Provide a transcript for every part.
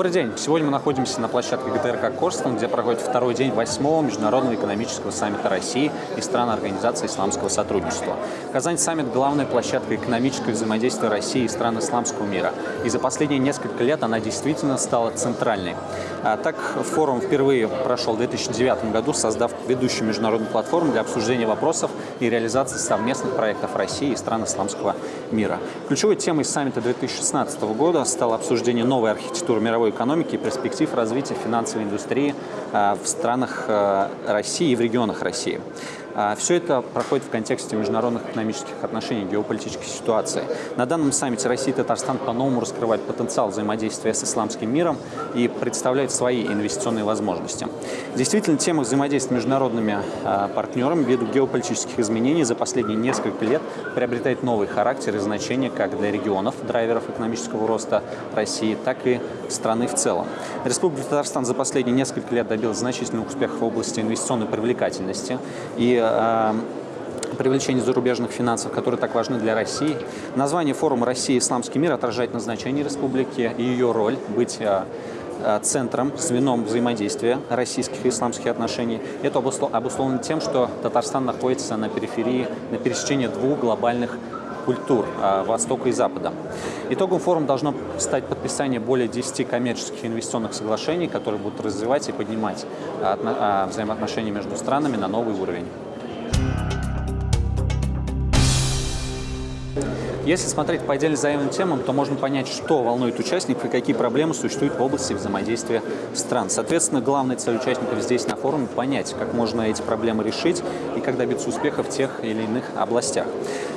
Добрый день. Сегодня мы находимся на площадке ГТРК Корстон, где проходит второй день восьмого Международного экономического саммита России и стран Организации исламского сотрудничества. Казань саммит – главная площадка экономического взаимодействия России и стран исламского мира. И за последние несколько лет она действительно стала центральной. А так, форум впервые прошел в 2009 году, создав ведущую международную платформу для обсуждения вопросов и реализации совместных проектов России и стран исламского мира. Ключевой темой саммита 2016 года стало обсуждение новой архитектуры мировой экономики и перспектив развития финансовой индустрии а, в странах а, России и в регионах России. А, Все это проходит в контексте международных экономических отношений, геополитической ситуации. На данном саммите Россия и Татарстан по-новому раскрывают потенциал взаимодействия с исламским миром и представляют свои инвестиционные возможности. Действительно, тема взаимодействия с международными партнерами ввиду геополитических изменений за последние несколько лет приобретает новый характер и значение как для регионов, драйверов экономического роста России, так и страны в целом. Республика Татарстан за последние несколько лет добилась значительных успехов в области инвестиционной привлекательности и э, привлечения зарубежных финансов, которые так важны для России. Название форума «Россия. Исламский мир» отражает назначение республики и ее роль быть э, центром, звеном взаимодействия российских и исламских отношений. Это обусловлено тем, что Татарстан находится на периферии, на пересечении двух глобальных культур а, Востока и Запада. Итогом форума должно стать подписание более 10 коммерческих инвестиционных соглашений, которые будут развивать и поднимать взаимоотношения между странами на новый уровень. Если смотреть по отдельно заявленным темам, то можно понять, что волнует участников и какие проблемы существуют в области взаимодействия стран. Соответственно, главная цель участников здесь на форуме – понять, как можно эти проблемы решить и как добиться успеха в тех или иных областях.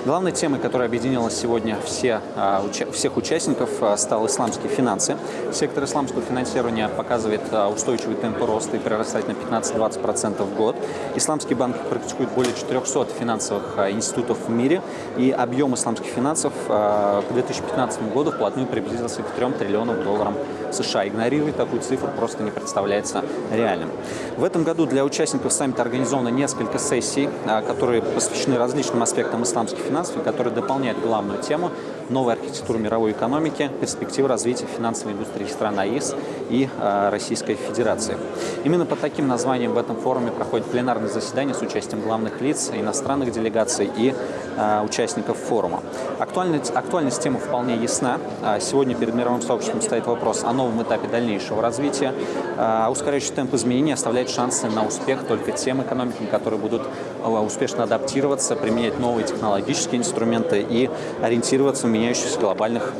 Главной темой, которая объединила сегодня все, а, всех участников, а, стал исламские финансы. Сектор исламского финансирования показывает а, устойчивый темп роста и прирастает на 15-20% в год. Исламские банки практикуют более 400 финансовых институтов в мире, и объем исламских финансов к 2015 году вплотную приблизился к 3 триллионам долларов США. Игнорировать такую цифру просто не представляется реальным. В этом году для участников саммита организовано несколько сессий, которые посвящены различным аспектам исламских финансов финансов, который дополняет главную тему новой архитектуры мировой экономики, перспективы развития финансовой индустрии стран АИС и э, Российской Федерации. Именно под таким названием в этом форуме проходит пленарное заседание с участием главных лиц, иностранных делегаций и э, участников форума. Актуальность, актуальность темы вполне ясна. Сегодня перед мировым сообществом стоит вопрос о новом этапе дальнейшего развития. А ускоряющий темп изменений оставляет шансы на успех только тем экономикам, которые будут успешно адаптироваться, применять новые технологические инструменты и ориентироваться меняющихся глобальных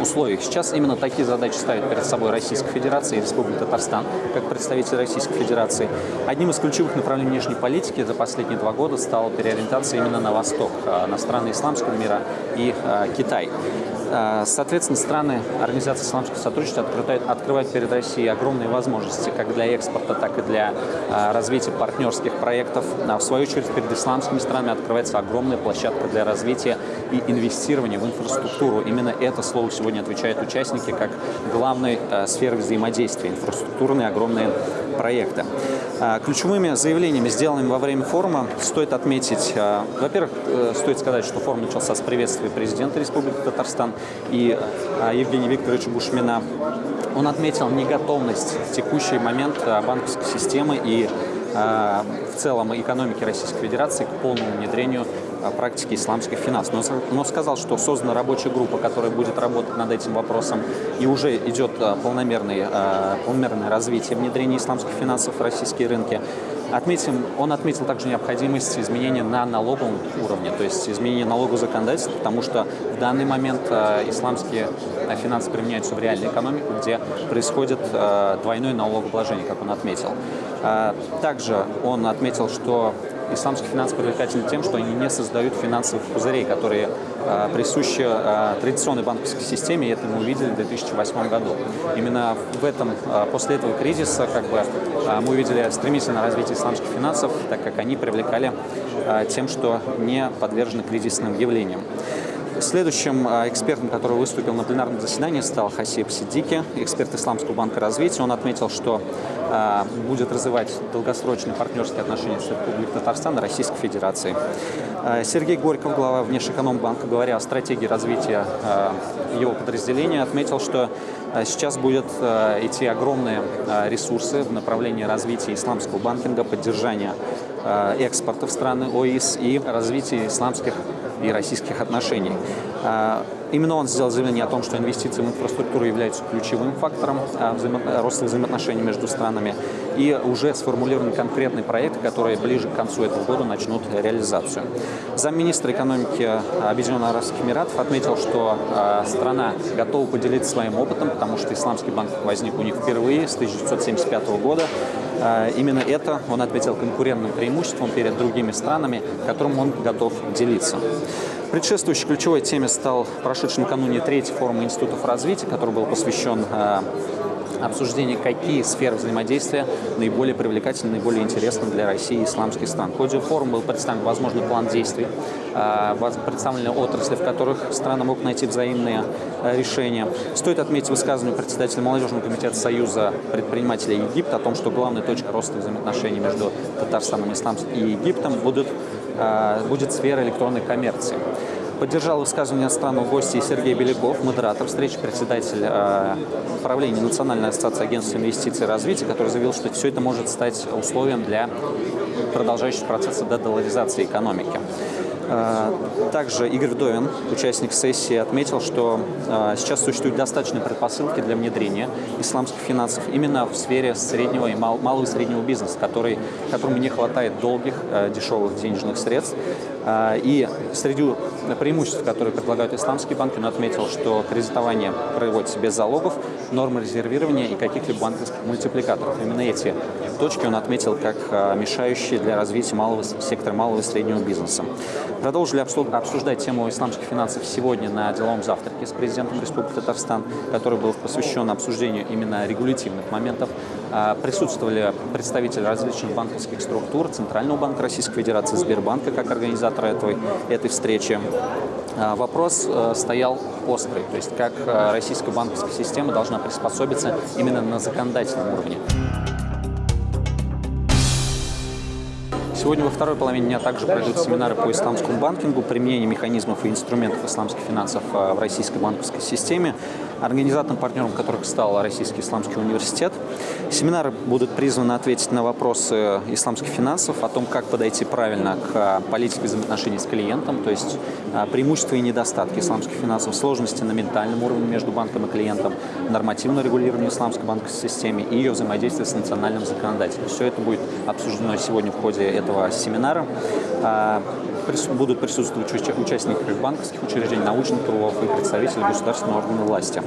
условиях. Сейчас именно такие задачи ставит перед собой Российская Федерация и Республика Татарстан, как представитель Российской Федерации. Одним из ключевых направлений внешней политики за последние два года стала переориентация именно на восток, а, на страны исламского мира и а, Китай. А, соответственно, страны Организации исламского сотрудничества открывают, перед Россией огромные возможности как для экспорта, так и для развития партнерских проектов. В свою очередь, перед исламскими странами открывается огромная площадка для развития и инвестирования в инфраструктуру. Именно это слово сегодня отвечают участники как главной сферы взаимодействия, инфраструктурные огромные проекты. А, ключевыми заявлениями, сделанными во время форума, стоит отметить, а, во-первых, э, стоит сказать, что форум начался с приветствия президента Республики Татарстан и а, Евгения Викторовича Бушмина. Он отметил неготовность в текущий момент банковской системы и в целом экономики Российской Федерации к полному внедрению практики исламских финансов. Но, но сказал, что создана рабочая группа, которая будет работать над этим вопросом, и уже идет полномерное, полномерное развитие внедрения исламских финансов в российские рынки. Отметим, он отметил также необходимость изменения на налоговом уровне, то есть изменения налогового законодательства, потому что в данный момент э, исламские финансы применяются в реальной экономике, где происходит э, двойное налогообложение, как он отметил. Э, также он отметил, что исламские финансы привлекательны тем, что они не создают финансовых пузырей, которые э, присущи э, традиционной банковской системе, и это мы увидели в 2008 году. Именно в этом, э, после этого кризиса как бы, мы увидели стремительное развитие исламских финансов, так как они привлекали тем, что не подвержены кризисным явлениям. Следующим экспертом, который выступил на пленарном заседании, стал Хасиб Сиддики, эксперт Исламского банка развития. Он отметил, что будет развивать долгосрочные партнерские отношения с Республикой Татарстан и Российской Федерацией. Сергей Горьков, глава Внешэкономбанка, говоря о стратегии развития его подразделения, отметил, что сейчас будут идти огромные ресурсы в направлении развития исламского банкинга, поддержания экспорта в страны ОИС и развития исламских и российских отношений. А, именно он сделал заявление о том, что инвестиции в инфраструктуру являются ключевым фактором а, взаимо роста взаимоотношений между странами. И уже сформулированы конкретные проекты, которые ближе к концу этого года начнут реализацию. Замминистра экономики Объединенных Арабских Эмиратов отметил, что а, страна готова поделиться своим опытом, потому что исламский банк возник у них впервые с 1975 года. Именно это он отметил конкурентным преимуществом перед другими странами, которым он готов делиться. Предшествующей ключевой теме стал прошедший накануне третий форум институтов развития, который был посвящен обсуждению, какие сферы взаимодействия наиболее привлекательны, наиболее интересны для России и исламских стран. В ходе форума был представлен возможный план действий, э, представлены отрасли, в которых страны могут найти взаимные э, решения. Стоит отметить высказывание председателя молодежного комитета Союза предпринимателей Египта о том, что главной точкой роста взаимоотношений между Татарстаном и Египтом будут Э, будет сфера электронной коммерции. Поддержал высказывание страны гостей Сергей Беляков, модератор встречи, председатель э, правления Национальной ассоциации агентств инвестиций и развития, который заявил, что все это может стать условием для продолжающего процесса дедоларизации экономики. Э, также Игорь Вдовин, участник сессии, отметил, что э, сейчас существуют достаточные предпосылки для внедрения исламских финансов именно в сфере среднего и малого и среднего бизнеса, который, которому не хватает долгих, э, дешевых денежных средств. И среди преимуществ, которые предлагают исламские банки, он отметил, что кредитование проводится без залогов, нормы резервирования и каких-либо банковских мультипликаторов. Именно эти точки он отметил как мешающие для развития малого сектора малого и среднего бизнеса. Продолжили обсуждать тему исламских финансов сегодня на деловом завтраке с президентом Республики Татарстан, который был посвящен обсуждению именно регулятивных моментов. А, присутствовали представители различных банковских структур, Центрального банка Российской Федерации, Сбербанка как организатора этой, этой встречи. А, вопрос э, стоял острый, то есть как э, российская банковская система должна приспособиться именно на законодательном уровне. Сегодня во второй половине дня также пройдут семинары по исламскому банкингу, применение механизмов и инструментов исламских финансов э, в российской банковской системе, организатором, партнером которых стал Российский исламский университет. Семинары будут призваны ответить на вопросы исламских финансов, о том, как подойти правильно к э, политике взаимоотношений с клиентом, то есть э, преимущества и недостатки исламских финансов, сложности на ментальном уровне между банком и клиентом, нормативное регулирование исламской банковской системы и ее взаимодействие с национальным законодательством. Все это будет обсуждено сегодня в ходе этого этого семинара. А, будут присутствовать участники банковских учреждений, научных кругов и представители государственного органа власти.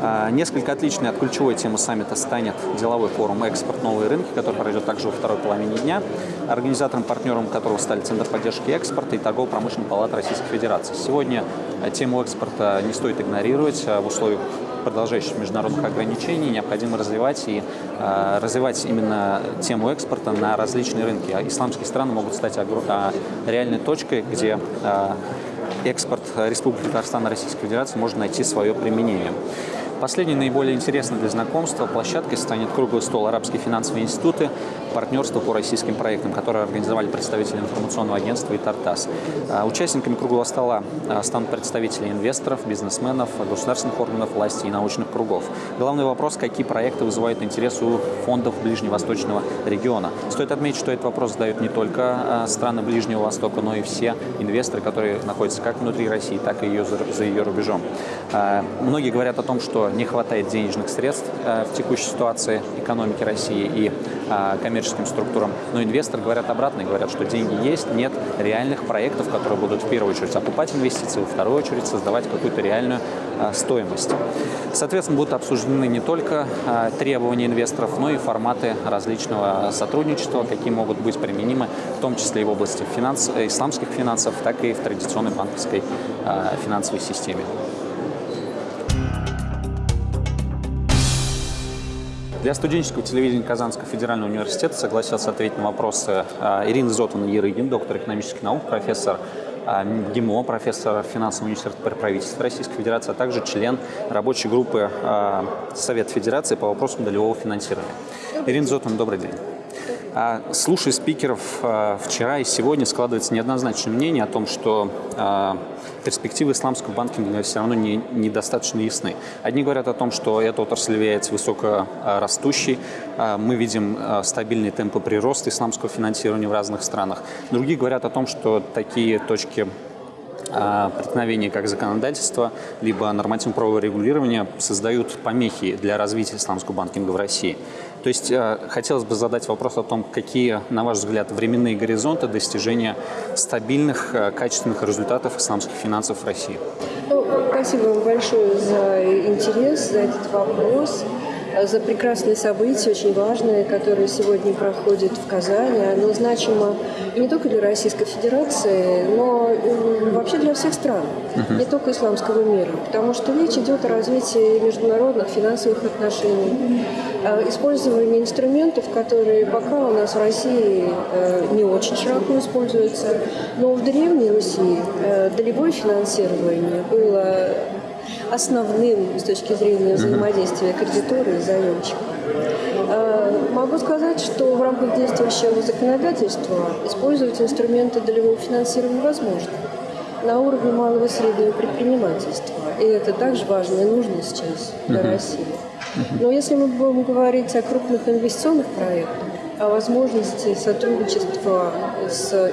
А, несколько отличной от ключевой темы саммита станет деловой форум «Экспорт. Новые рынки», который пройдет также во второй половине дня, организатором, партнером которого стали Центр поддержки экспорта и Торгово-промышленная палата Российской Федерации. Сегодня тему экспорта не стоит игнорировать в условиях продолжающих международных ограничений необходимо развивать и э, развивать именно тему экспорта на различные рынки. А исламские страны могут стать э, реальной точкой, где э, экспорт Республики Татарстан и Российской Федерации может найти свое применение. Последней наиболее интересной для знакомства площадкой станет круглый стол «Арабские финансовые институты. Партнерство по российским проектам», которые организовали представители информационного агентства и «Тартас». А, участниками круглого стола а, станут представители инвесторов, бизнесменов, государственных органов власти и научных кругов. Главный вопрос, какие проекты вызывают интерес у фондов Ближневосточного региона. Стоит отметить, что этот вопрос задают не только а, страны Ближнего Востока, но и все инвесторы, которые находятся как внутри России, так и ее за ее рубежом. Многие говорят о том, что не хватает денежных средств э, в текущей ситуации экономики России и э, коммерческим структурам. Но инвесторы говорят обратно, говорят, что деньги есть, нет реальных проектов, которые будут в первую очередь окупать инвестиции, во вторую очередь создавать какую-то реальную э, стоимость. Соответственно, будут обсуждены не только требования инвесторов, но и форматы различного сотрудничества, какие могут быть применимы, в том числе и в области финанс, исламских финансов, так и в традиционной банковской финансовой системе. Для студенческого телевидения Казанского федерального университета согласился ответить на вопросы а, Ирины Зотовны Ерыгин, доктор экономических наук, профессор ГИМО, профессор финансового университета при правительстве Российской Федерации, а также член рабочей группы Совета Федерации по вопросам долевого финансирования. Ирина Зотман, добрый день. А, слушая спикеров а, вчера и сегодня, складывается неоднозначное мнение о том, что а, перспективы исламского банкинга все равно не, недостаточно ясны. Одни говорят о том, что эта отрасль является высокорастущей, мы видим стабильные темпы прироста исламского финансирования в разных странах. Другие говорят о том, что такие точки преткновения как законодательство, либо нормативно-правовое регулирование создают помехи для развития исламского банкинга в России. То есть э, хотелось бы задать вопрос о том, какие, на ваш взгляд, временные горизонты достижения стабильных, э, качественных результатов исламских финансов в России. Ну, спасибо вам большое за интерес, за этот вопрос за прекрасные события, очень важные, которые сегодня проходят в Казани. Оно значимо не только для Российской Федерации, но вообще для всех стран, uh-huh. не только исламского мира. Потому что речь идет о развитии международных финансовых отношений, использовании инструментов, которые пока у нас в России э, не очень широко используются. Но в Древней Руси э, долевое финансирование было основным с точки зрения взаимодействия кредитора и заемщика. А, могу сказать, что в рамках действующего законодательства использовать инструменты долевого финансирования возможно на уровне малого и среднего предпринимательства. И это также важно и нужно сейчас для России. Но если мы будем говорить о крупных инвестиционных проектах, о возможности сотрудничества с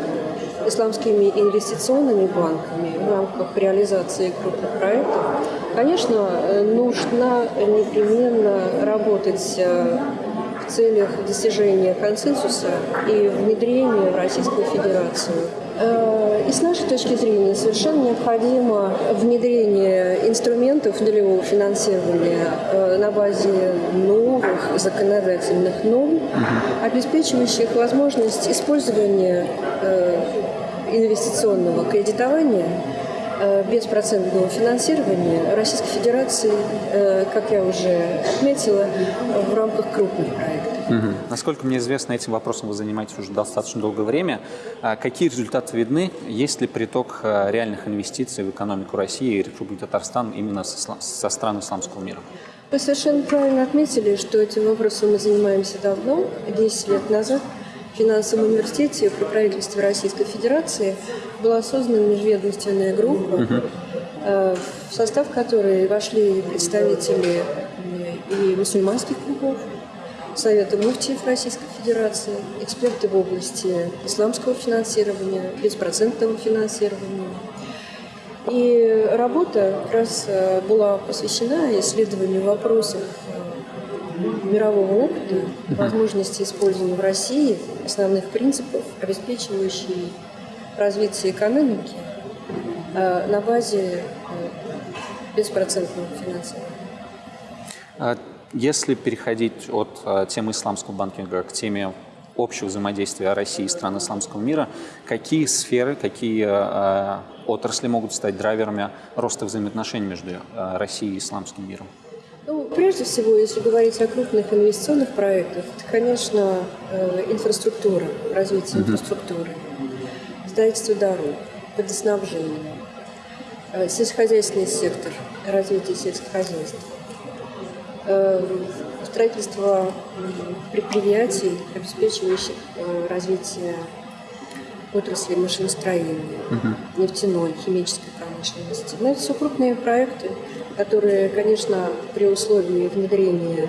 исламскими инвестиционными банками в рамках реализации крупных проектов, конечно, нужно непременно работать э, в целях достижения консенсуса и внедрения в Российскую Федерацию. Э, и с нашей точки зрения совершенно необходимо внедрение инструментов долевого финансирования э, на базе новых законодательных норм, обеспечивающих возможность использования инвестиционного кредитования э, беспроцентного финансирования Российской Федерации, э, как я уже отметила, в рамках крупных проектов. Угу. Насколько мне известно, этим вопросом вы занимаетесь уже достаточно долгое время. А какие результаты видны? Есть ли приток э, реальных инвестиций в экономику России и Республики Татарстан именно со стран исламского мира? Вы совершенно правильно отметили, что этим вопросом мы занимаемся давно, 10 лет назад финансовом университете при правительстве Российской Федерации была создана межведомственная группа, э, в состав которой вошли представители и мусульманских клубов, Совета муфтиев Российской Федерации, эксперты в области исламского финансирования, беспроцентного финансирования. И работа как раз э, была посвящена исследованию вопросов мирового опыта, возможности использования в России основных принципов, обеспечивающих развитие экономики э, на базе э, беспроцентного финансирования. А если переходить от э, темы исламского банкинга к теме общего взаимодействия России и стран исламского мира, какие сферы, какие отрасли могут стать драйверами роста взаимоотношений между Россией и исламским миром? Ну, прежде всего, если говорить о крупных инвестиционных проектах, это, конечно, э, инфраструктура, развитие инфраструктуры, строительство дорог, водоснабжение, э, сельскохозяйственный сектор, развитие сельскохозяйства, э, строительство предприятий, обеспечивающих развитие отрасли машиностроения, угу. нефтяной, химической промышленности. Но это все крупные проекты, которые, конечно, при условии внедрения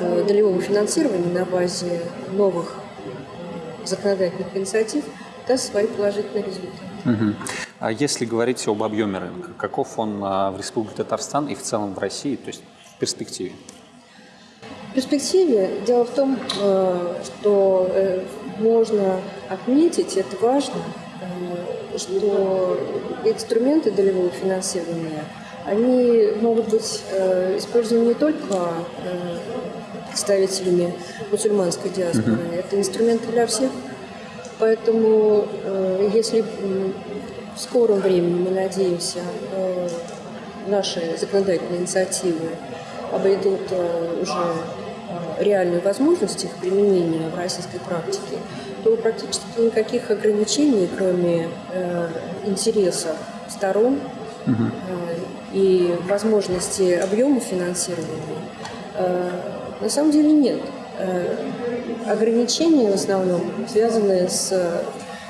э, долевого финансирования на базе новых э, законодательных инициатив даст свои положительные результаты. Угу. А если говорить об объеме рынка, каков он а, в Республике Татарстан и в целом в России, то есть в перспективе? В перспективе дело в том, э, что можно отметить, это важно, что инструменты долевого финансирования – они могут быть э, использованы не только э, представителями мусульманской диаспоры, mm-hmm. это инструменты для всех. Поэтому, э, если в скором времени, мы надеемся, э, наши законодательные инициативы обойдут э, уже э, реальную возможность их применения в российской практике, то практически никаких ограничений, кроме э, интереса сторон угу. И возможности объема финансирования, на самом деле нет. Ограничения в основном связаны с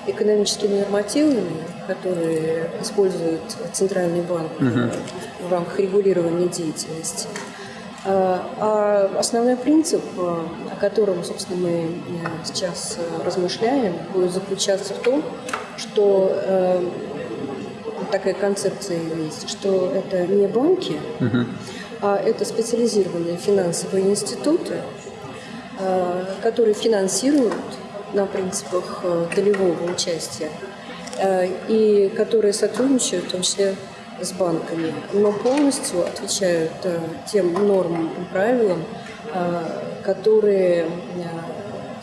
экономическими нормативами, которые использует Центральный банк угу. в рамках регулирования деятельности. А, а основной принцип, о котором, собственно, мы сейчас размышляем, будет заключаться в том, что э, такая концепция есть, что это не банки, угу. а это специализированные финансовые институты, э, которые финансируют на принципах э, долевого участия э, и которые сотрудничают в том числе с банками, но полностью отвечают э, тем нормам и правилам, которые,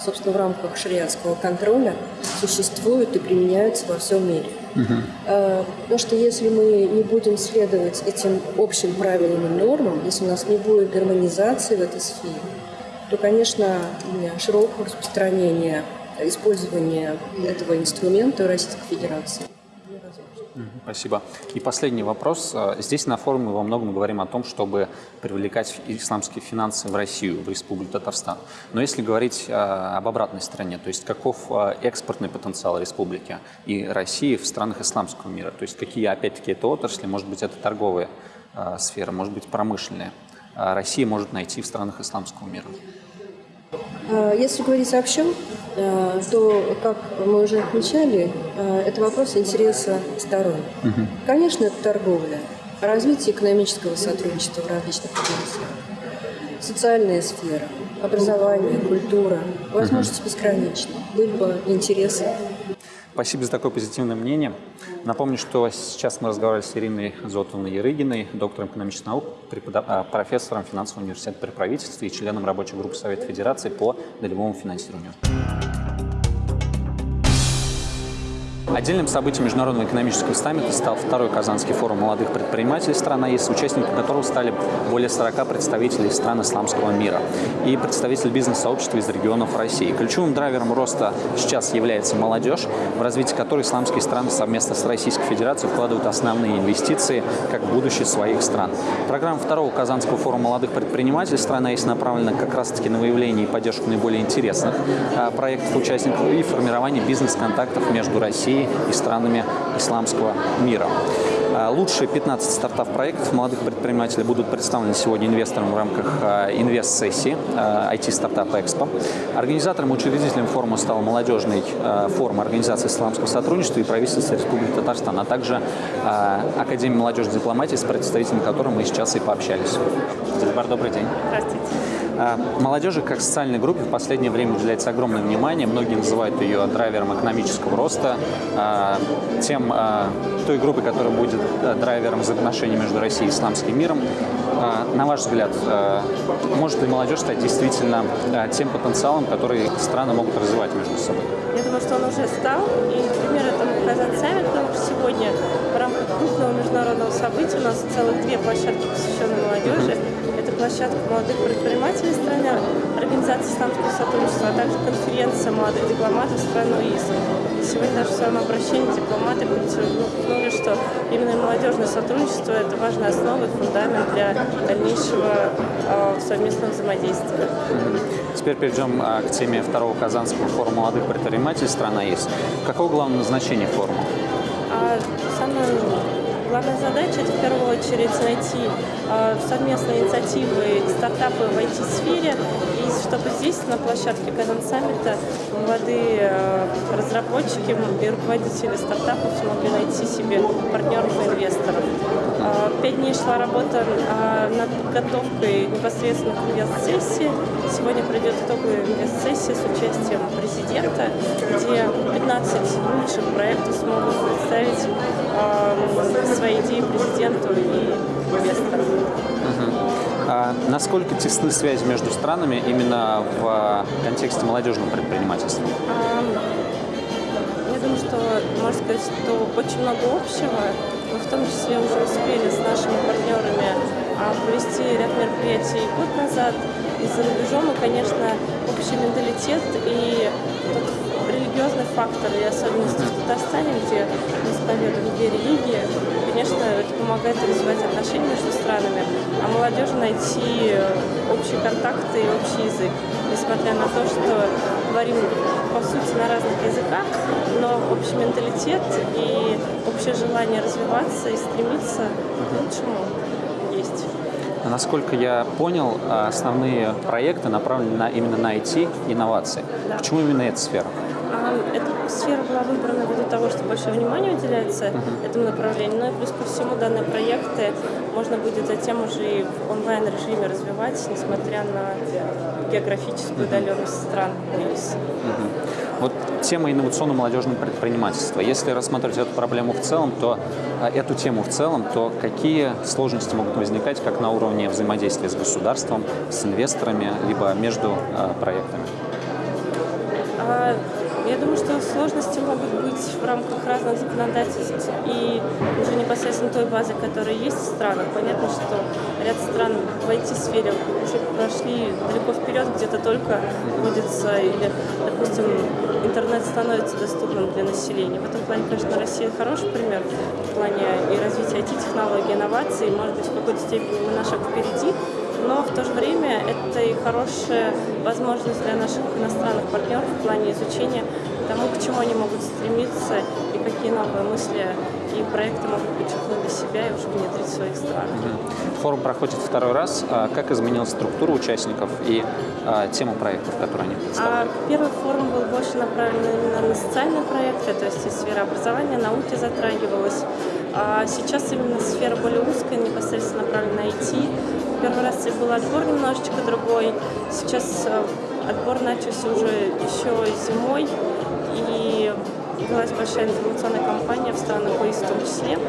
собственно, в рамках шариатского контроля существуют и применяются во всем мире. Угу. Потому что если мы не будем следовать этим общим правилам и нормам, если у нас не будет гармонизации в этой сфере, то, конечно, широкого распространения использования этого инструмента Российской Федерации. Спасибо. И последний вопрос. Здесь на форуме во многом говорим о том, чтобы привлекать исламские финансы в Россию, в Республику Татарстан. Но если говорить об обратной стороне, то есть каков экспортный потенциал республики и России в странах исламского мира, то есть какие, опять-таки, это отрасли, может быть, это торговые сферы, может быть, промышленные, Россия может найти в странах исламского мира? А, если говорить общо, а, то, как мы уже отмечали, а, это вопрос интереса сторон. Угу. Конечно, это торговля, развитие экономического сотрудничества в различных областях, социальная сфера, образование, культура, возможности угу. бесконечны, были бы интересы Спасибо за такое позитивное мнение. Напомню, что сейчас мы разговаривали с Ириной Зотовной Ярыгиной, доктором экономических наук, а, профессором финансового университета при правительстве и членом рабочей группы Совета Федерации по долевому финансированию. Отдельным событием Международного экономического саммита стал второй Казанский форум молодых предпринимателей стран АИС, участниками которого стали более 40 представителей стран исламского мира и представители бизнес-сообщества из регионов России. Ключевым драйвером роста сейчас является молодежь, в развитие которой исламские страны совместно с Российской Федерацией вкладывают основные инвестиции как будущее своих стран. Программа второго Казанского форума молодых предпринимателей стран АИС направлена как раз-таки на выявление и поддержку наиболее интересных а, проектов участников и формирование бизнес-контактов между Россией Россией и странами исламского мира. А, лучшие 15 стартап-проектов молодых предпринимателей будут представлены сегодня инвесторам в рамках а, инвест-сессии IT-стартап Экспо. Организатором и учредителем форума стал молодежный форум Организации исламского сотрудничества и правительства Республики Татарстан, а также Академия молодежной дипломатии, с представителями которой мы сейчас и пообщались. Дилбар, добрый день. Здравствуйте. А, молодежи как социальной группе в последнее время уделяется огромное внимание. Многие называют ее драйвером экономического роста, а, тем, а, той группой, которая будет драйвером взаимоотношений между Россией и исламским миром. На ваш взгляд, может ли молодежь стать действительно тем потенциалом, который страны могут развивать между собой? Я думаю, что он уже стал. И пример этому Казан Саммит, что сегодня в рамках крупного международного события у нас целых две площадки, посвященные молодежи площадка молодых предпринимателей страны, организация исламского сотрудничества, а также конференция молодых дипломатов страны ИС. Сегодня даже в своем обращении дипломаты подчеркнули, что именно молодежное сотрудничество – это важная основа и фундамент для дальнейшего э, совместного взаимодействия. Теперь перейдем а, к теме второго Казанского форума молодых предпринимателей страны ИС. Какое главное назначение форума? А, самое Главная задача – это в первую очередь найти э, совместные инициативы стартапы в IT-сфере, и чтобы здесь, на площадке Казан Саммита, молодые э, разработчики и руководители стартапов смогли найти себе партнеров и инвесторов. Э, пять дней шла работа над подготовкой непосредственно к инвест-сессии. Сегодня пройдет итоговая инвест-сессия с участием президента, где 15 лучших проектов смогут представить свои идеи президенту и инвесторам. Угу. А насколько тесны связи между странами именно в контексте молодежного предпринимательства? Я думаю, что можно сказать, что очень много общего. Мы в том числе уже успели с нашими партнерами а, провести ряд мероприятий год назад. И за рубежом, и, конечно, общий менталитет и тот религиозный фактор и особенности в Татарстане, где исповедуем две религии, конечно, это помогает развивать отношения между странами, а молодежи найти общие контакты и общий язык, несмотря на то, что говорим по сути на разных языках, но общий менталитет и общее желание развиваться и стремиться к лучшему есть. Насколько я понял, основные проекты направлены на, именно на IT, инновации. Да. Почему именно эта сфера? А, эта сфера была выбрана ввиду того, что больше внимания уделяется этому направлению. Ну и плюс ко всему данные проекты можно будет затем уже и в онлайн-режиме развивать, несмотря на географическую удаленность стран. Uh-huh. Вот тема инновационного молодежного предпринимательства. Если рассматривать эту проблему в целом, то а, эту тему в целом, то какие сложности могут возникать как на уровне взаимодействия с государством, с инвесторами, либо между а, проектами? Я думаю, что сложности могут быть в рамках разных законодательств и уже непосредственно той базы, которая есть в странах. Понятно, что ряд стран в IT-сфере уже прошли далеко вперед, где-то только вводится или, допустим, интернет становится доступным для населения. В этом плане, конечно, Россия хороший пример в плане и развития IT-технологий, инноваций. Может быть, в какой-то степени мы на шаг впереди, но в то же время это и хорошая возможность для наших иностранных партнеров в плане изучения тому, к чему они могут стремиться и какие новые мысли и проекты могут подчеркнуть для себя и уже внедрить в своих странах. Форум проходит второй раз. А как изменилась структура участников и а, тема проектов, которые они представляют? А, первый форум был больше направлен именно на социальные проекты, то есть и сфера образования, науки затрагивалась. А сейчас именно сфера более узкая, непосредственно направлена на IT. Первый раз был отбор немножечко другой. Сейчас э, отбор начался уже еще зимой и велась большая информационная кампания в странах ОИС в том числе.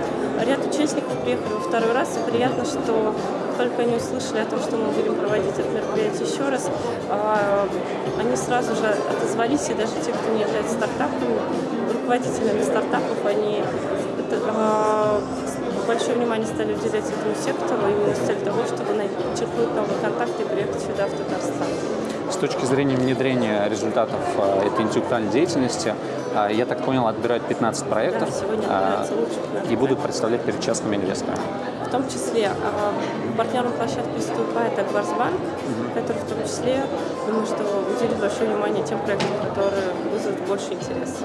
Ряд участников приехали во второй раз, и приятно, что только они услышали о том, что мы будем проводить это мероприятие еще раз, а, они сразу же отозвались, и даже те, кто не является стартапами, руководителями стартапов, они а, большое внимание стали уделять этому сектору именно с целью того, чтобы начерпнуть новые контакты и приехать сюда, в Татарстан. С точки зрения внедрения результатов а, этой интеллектуальной деятельности, а, я так понял, отбирают 15 проектов да, и будут представлять перед частными инвесторами. В том числе партнером площадки выступает Акбарсбанк, угу. который в том числе, думаю, что уделит большое внимание тем проектам, которые вызовут больше интереса.